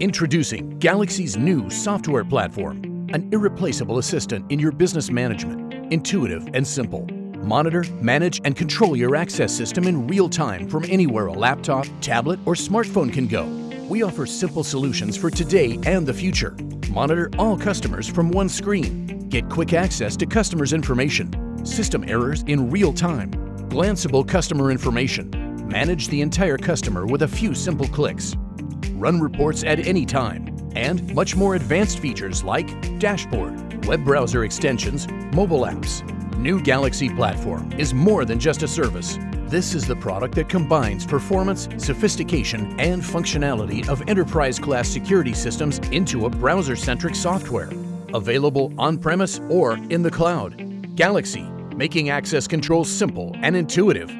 Introducing Galaxy's new software platform, an irreplaceable assistant in your business management. Intuitive and simple. Monitor, manage, and control your access system in real time from anywhere a laptop, tablet, or smartphone can go. We offer simple solutions for today and the future. Monitor all customers from one screen. Get quick access to customers' information. System errors in real time. Glanceable customer information. Manage the entire customer with a few simple clicks. Run reports at any time. And much more advanced features like dashboard, web browser extensions, mobile apps. New Galaxy Platform is more than just a service. This is the product that combines performance, sophistication, and functionality of enterprise-class security systems into a browser-centric software. Available on-premise or in the cloud. Galaxy, making access control simple and intuitive